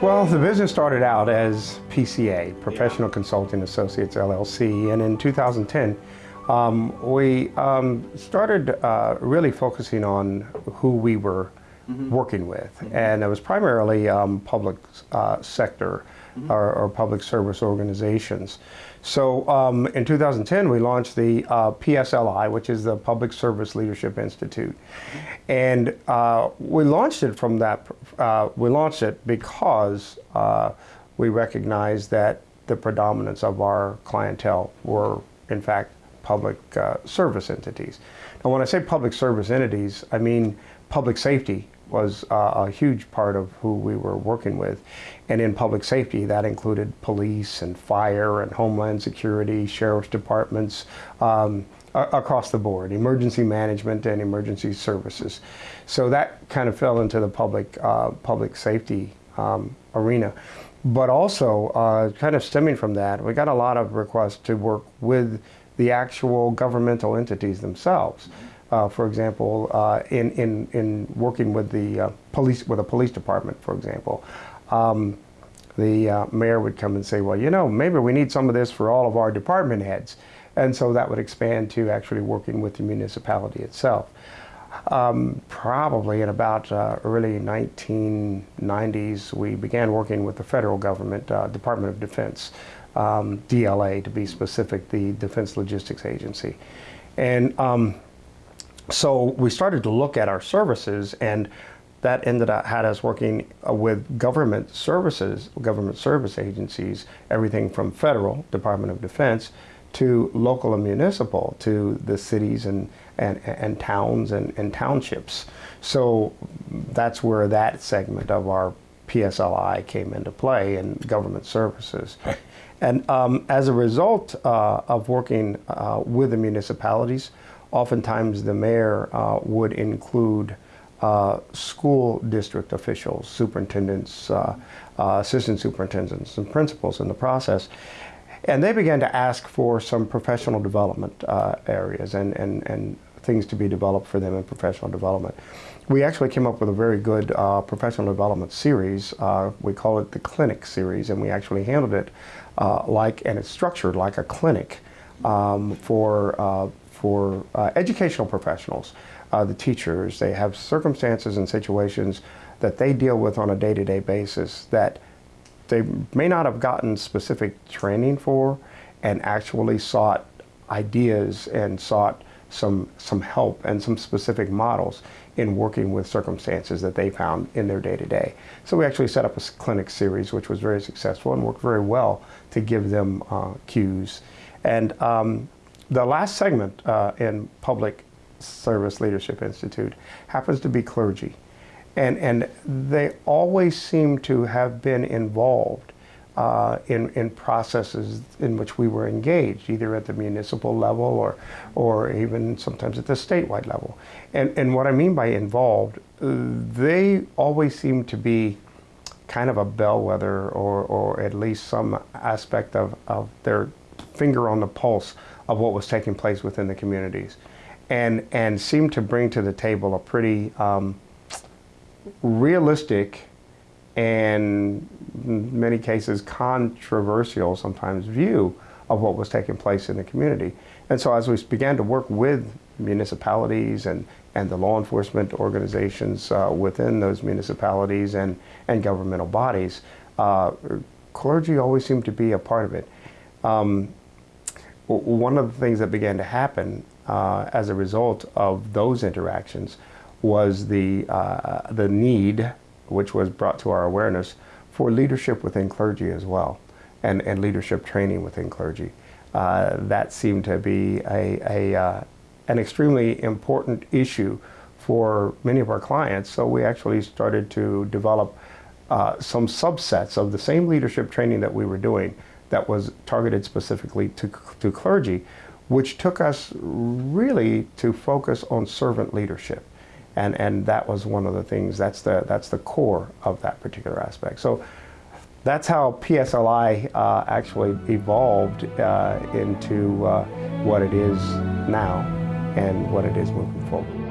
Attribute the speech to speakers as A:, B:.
A: Well, the business started out as PCA, Professional Consulting Associates LLC, and in 2010, um, we um, started uh, really focusing on who we were mm -hmm. working with, mm -hmm. and it was primarily um, public uh, sector mm-hmm. or, or, public service organizations. So um, in 2010, we launched the uh, PSLI, which is the Public Service Leadership Institute, mm-hmm. and uh, we launched it from that. Uh, we launched it because uh, we recognized that the predominance of our clientele were, in fact, public uh, service entities. Now when I say public service entities, I mean public safety was uh, a huge part of who we were working with. And in public safety, that included police and fire and homeland security, sheriff's departments, um, across the board, emergency management and emergency services. So that kind of fell into the public, uh, public safety um, arena. But also, uh, kind of stemming from that, we got a lot of requests to work with the actual governmental entities themselves. Uh, for example, uh, in, in, in working with the uh, police, with a police department, for example, um, the uh, mayor would come and say, well, you know, maybe we need some of this for all of our department heads. And so that would expand to actually working with the municipality itself. Um, probably in about uh, early 1990s, we began working with the federal government, uh, Department of Defense, um, DLA to be specific, the Defense Logistics Agency. And um, so we started to look at our services and that ended up had us working uh, with government services, government service agencies, everything from federal, Department of Defense, to local and municipal, to the cities and, and, and towns and, and townships. So that's where that segment of our PSLI came into play in government services. And um, as a result uh, of working uh, with the municipalities, oftentimes the mayor uh, would include uh, school district officials, superintendents, uh, uh, assistant superintendents, and principals in the process. And they began to ask for some professional development areas and, and, and things to be developed for them in professional development. We actually came up with a very good uh, professional development series. Uh, we call it the clinic series, and we actually handled it uh, like, and it's structured like a clinic um, for, uh, for uh, educational professionals, uh, the teachers. They have circumstances and situations that they deal with on a day-to-day -day basis that they may not have gotten specific training for and actually sought ideas and sought some, some help and some specific models in working with circumstances that they found in their day-to-day. -day. So we actually set up a clinic series which was very successful and worked very well to give them uh, cues. And um, the last segment uh, in Public Service Leadership Institute happens to be clergy. And, and they always seem to have been involved uh, in, in processes in which we were engaged, either at the municipal level or, or even sometimes at the statewide level. And, and what I mean by involved, they always seem to be kind of a bellwether or, or at least some aspect of, of their finger on the pulse of what was taking place within the communities and, and seemed to bring to the table a pretty um, realistic and in many cases controversial sometimes view of what was taking place in the community. And so as we began to work with municipalities and, and the law enforcement organizations uh, within those municipalities and, and governmental bodies, uh, clergy always seemed to be a part of it. Um, one of the things that began to happen uh, as a result of those interactions was the, uh, the need which was brought to our awareness for leadership within clergy as well, and, and leadership training within clergy. Uh, that seemed to be a, a uh, an extremely important issue for many of our clients, so we actually started to develop uh, some subsets of the same leadership training that we were doing that was targeted specifically to, to clergy, which took us really to focus on servant leadership and and that was one of the things. That's the that's the core of that particular aspect. So that's how PSLI uh, actually evolved uh, into uh, what it is now and what it is moving forward.